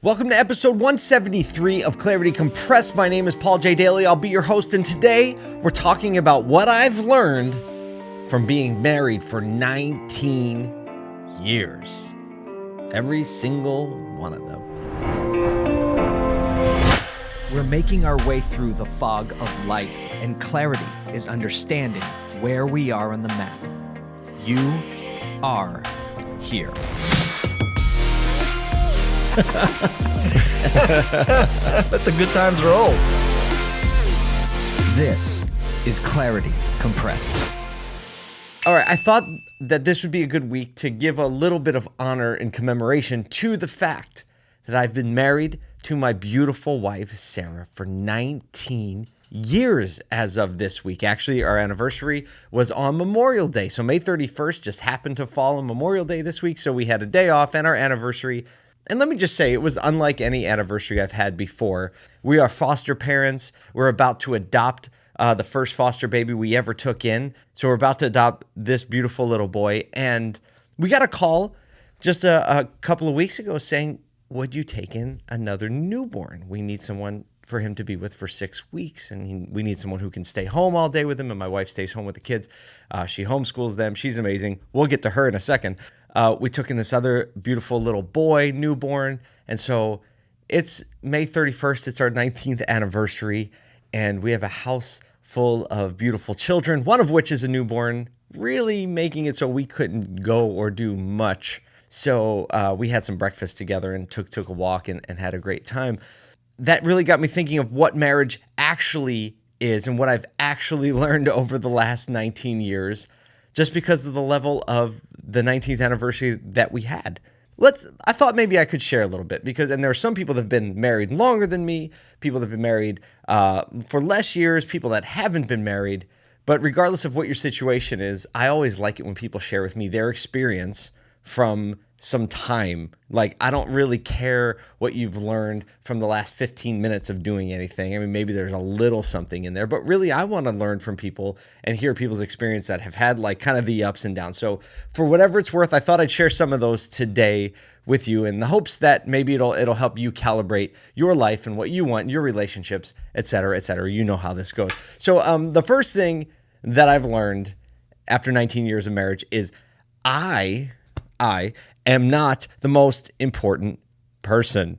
Welcome to episode 173 of Clarity Compressed. My name is Paul J. Daly. I'll be your host, and today we're talking about what I've learned from being married for 19 years. Every single one of them. We're making our way through the fog of life, and clarity is understanding where we are on the map. You are here. Let the good times roll. This is Clarity Compressed. All right, I thought that this would be a good week to give a little bit of honor and commemoration to the fact that I've been married to my beautiful wife, Sarah, for 19 years as of this week. Actually, our anniversary was on Memorial Day. So May 31st just happened to fall on Memorial Day this week. So we had a day off and our anniversary. And let me just say, it was unlike any anniversary I've had before. We are foster parents. We're about to adopt uh, the first foster baby we ever took in. So we're about to adopt this beautiful little boy. And we got a call just a, a couple of weeks ago saying, Would you take in another newborn? We need someone for him to be with for six weeks. And he, we need someone who can stay home all day with him. And my wife stays home with the kids. Uh, she homeschools them. She's amazing. We'll get to her in a second. Uh, we took in this other beautiful little boy, newborn. And so it's May 31st. It's our 19th anniversary. And we have a house full of beautiful children, one of which is a newborn, really making it so we couldn't go or do much. So uh, we had some breakfast together and took took a walk and, and had a great time that really got me thinking of what marriage actually is and what I've actually learned over the last 19 years just because of the level of the 19th anniversary that we had. Let's I thought maybe I could share a little bit because and there are some people that have been married longer than me, people that have been married uh, for less years, people that haven't been married. But regardless of what your situation is, I always like it when people share with me their experience from some time. Like, I don't really care what you've learned from the last 15 minutes of doing anything. I mean, maybe there's a little something in there, but really, I want to learn from people and hear people's experience that have had like kind of the ups and downs. So, for whatever it's worth, I thought I'd share some of those today with you in the hopes that maybe it'll it'll help you calibrate your life and what you want, your relationships, et cetera, et cetera. You know how this goes. So, um, the first thing that I've learned after 19 years of marriage is I I am not the most important person.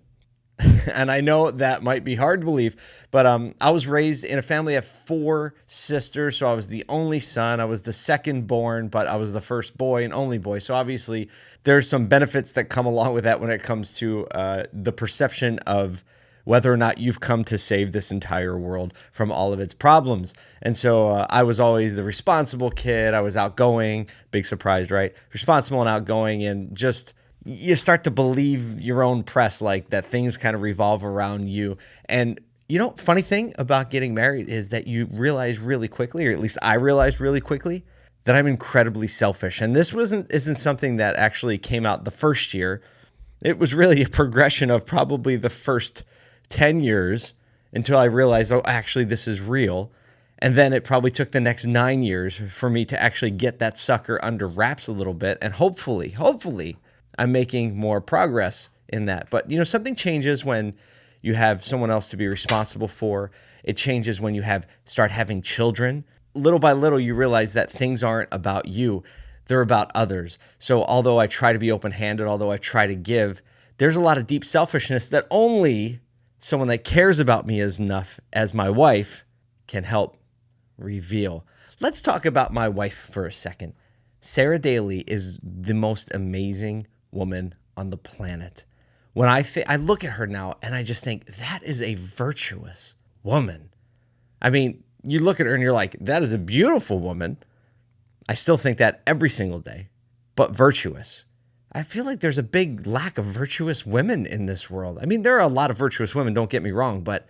and I know that might be hard to believe, but um, I was raised in a family of four sisters. So I was the only son. I was the second born, but I was the first boy and only boy. So obviously, there's some benefits that come along with that when it comes to uh, the perception of whether or not you've come to save this entire world from all of its problems. And so uh, I was always the responsible kid. I was outgoing, big surprise, right? Responsible and outgoing, and just you start to believe your own press like that things kind of revolve around you. And you know, funny thing about getting married is that you realize really quickly, or at least I realized really quickly, that I'm incredibly selfish. And this wasn't isn't something that actually came out the first year. It was really a progression of probably the first 10 years until I realized, oh, actually, this is real. And then it probably took the next nine years for me to actually get that sucker under wraps a little bit. And hopefully, hopefully, I'm making more progress in that. But, you know, something changes when you have someone else to be responsible for. It changes when you have start having children. Little by little, you realize that things aren't about you, they're about others. So, although I try to be open handed, although I try to give, there's a lot of deep selfishness that only someone that cares about me as enough as my wife can help reveal. Let's talk about my wife for a second. Sarah Daly is the most amazing woman on the planet. When I th- I look at her now and I just think that is a virtuous woman. I mean, you look at her and you're like, that is a beautiful woman. I still think that every single day, but virtuous. I feel like there's a big lack of virtuous women in this world. I mean, there are a lot of virtuous women, don't get me wrong, but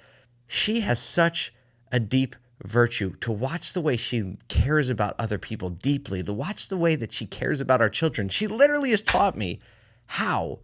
she has such a deep virtue to watch the way she cares about other people deeply, to watch the way that she cares about our children. She literally has taught me how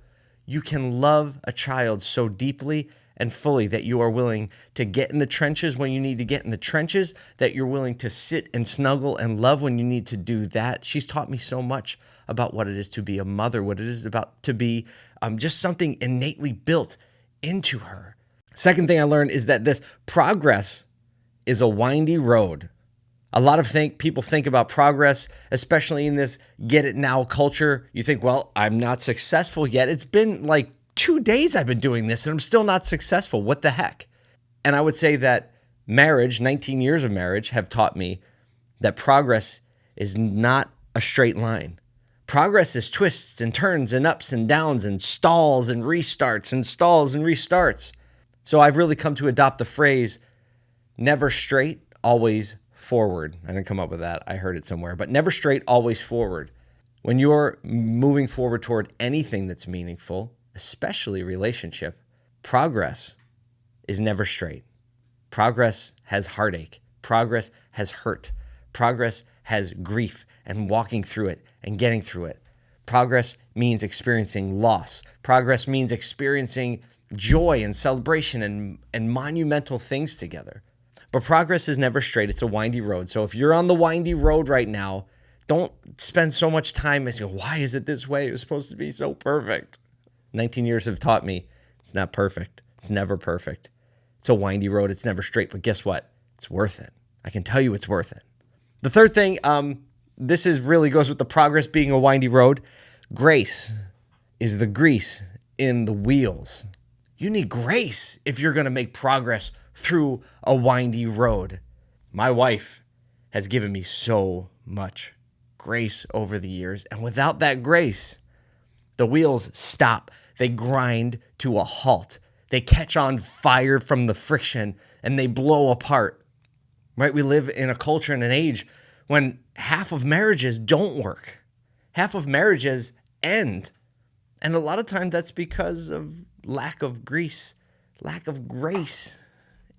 you can love a child so deeply and fully that you are willing to get in the trenches when you need to get in the trenches, that you're willing to sit and snuggle and love when you need to do that. She's taught me so much about what it is to be a mother, what it is about to be um, just something innately built into her. Second thing I learned is that this progress is a windy road. A lot of think people think about progress, especially in this get it now culture. You think, well, I'm not successful yet. It's been like two days I've been doing this and I'm still not successful. What the heck? And I would say that marriage, 19 years of marriage, have taught me that progress is not a straight line. Progress is twists and turns and ups and downs and stalls and restarts and stalls and restarts. So I've really come to adopt the phrase never straight, always forward. I didn't come up with that. I heard it somewhere, but never straight, always forward. When you're moving forward toward anything that's meaningful, especially relationship, progress is never straight. Progress has heartache. Progress has hurt. Progress has grief and walking through it and getting through it. Progress means experiencing loss. Progress means experiencing joy and celebration and, and monumental things together. But progress is never straight, it's a windy road. So if you're on the windy road right now, don't spend so much time as you why is it this way? It was supposed to be so perfect. 19 years have taught me it's not perfect. It's never perfect. It's a windy road. It's never straight. But guess what? It's worth it. I can tell you it's worth it. The third thing, um, this is really goes with the progress being a windy road. Grace is the grease in the wheels. You need grace if you're going to make progress through a windy road. My wife has given me so much grace over the years. And without that grace, the wheels stop. They grind to a halt. They catch on fire from the friction and they blow apart. Right? We live in a culture and an age when half of marriages don't work. Half of marriages end. And a lot of times that's because of lack of grease, lack of grace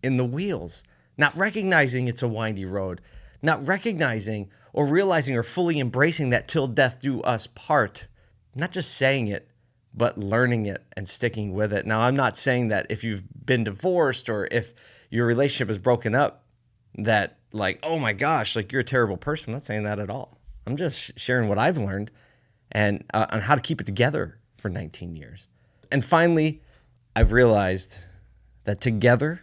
in the wheels, not recognizing it's a windy road, not recognizing or realizing or fully embracing that till death do us part, not just saying it, but learning it and sticking with it. Now, I'm not saying that if you've been divorced or if your relationship is broken up, that like, oh my gosh, like you're a terrible person. I'm not saying that at all. I'm just sharing what I've learned and uh, on how to keep it together for 19 years. And finally, I've realized that together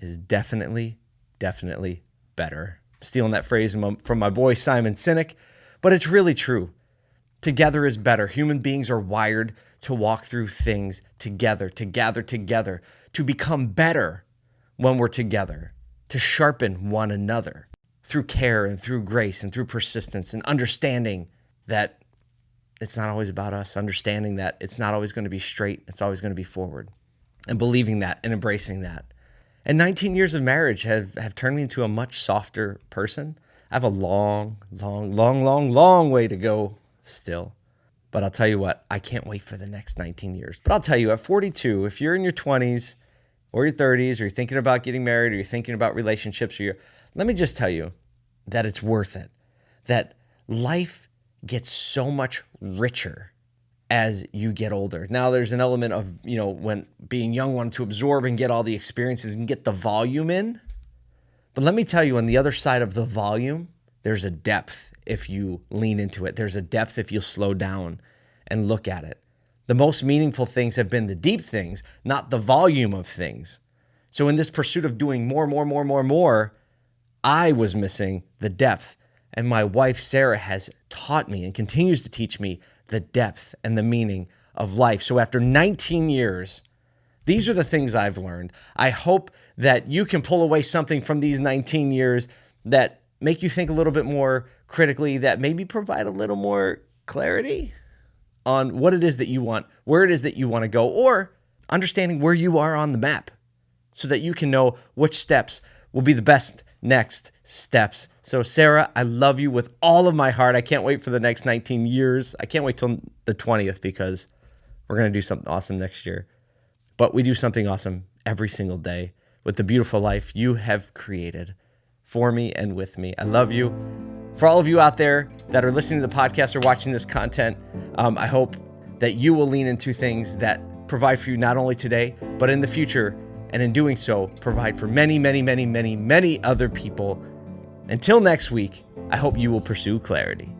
is definitely, definitely better. Stealing that phrase from my boy Simon Sinek, but it's really true. Together is better. Human beings are wired to walk through things together, to gather together, to become better when we're together, to sharpen one another through care and through grace and through persistence and understanding that it's not always about us, understanding that it's not always going to be straight, it's always going to be forward, and believing that and embracing that. And 19 years of marriage have, have turned me into a much softer person. I have a long, long, long, long, long way to go still. But I'll tell you what, I can't wait for the next 19 years. But I'll tell you, at 42, if you're in your 20s or your 30s, or you're thinking about getting married, or you're thinking about relationships, or you're, let me just tell you that it's worth it. That life gets so much richer as you get older. Now there's an element of, you know, when being young one to absorb and get all the experiences and get the volume in. But let me tell you on the other side of the volume, there's a depth if you lean into it. There's a depth if you slow down and look at it. The most meaningful things have been the deep things, not the volume of things. So in this pursuit of doing more, more, more, more, more, I was missing the depth. And my wife, Sarah, has taught me and continues to teach me the depth and the meaning of life. So after 19 years, these are the things I've learned. I hope that you can pull away something from these 19 years that make you think a little bit more critically, that maybe provide a little more clarity on what it is that you want, where it is that you want to go, or understanding where you are on the map so that you can know which steps will be the best next steps. So, Sarah, I love you with all of my heart. I can't wait for the next 19 years. I can't wait till the 20th because we're going to do something awesome next year. But we do something awesome every single day with the beautiful life you have created for me and with me. I love you. For all of you out there that are listening to the podcast or watching this content, um, I hope that you will lean into things that provide for you not only today, but in the future. And in doing so, provide for many, many, many, many, many other people. Until next week, I hope you will pursue clarity.